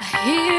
I hear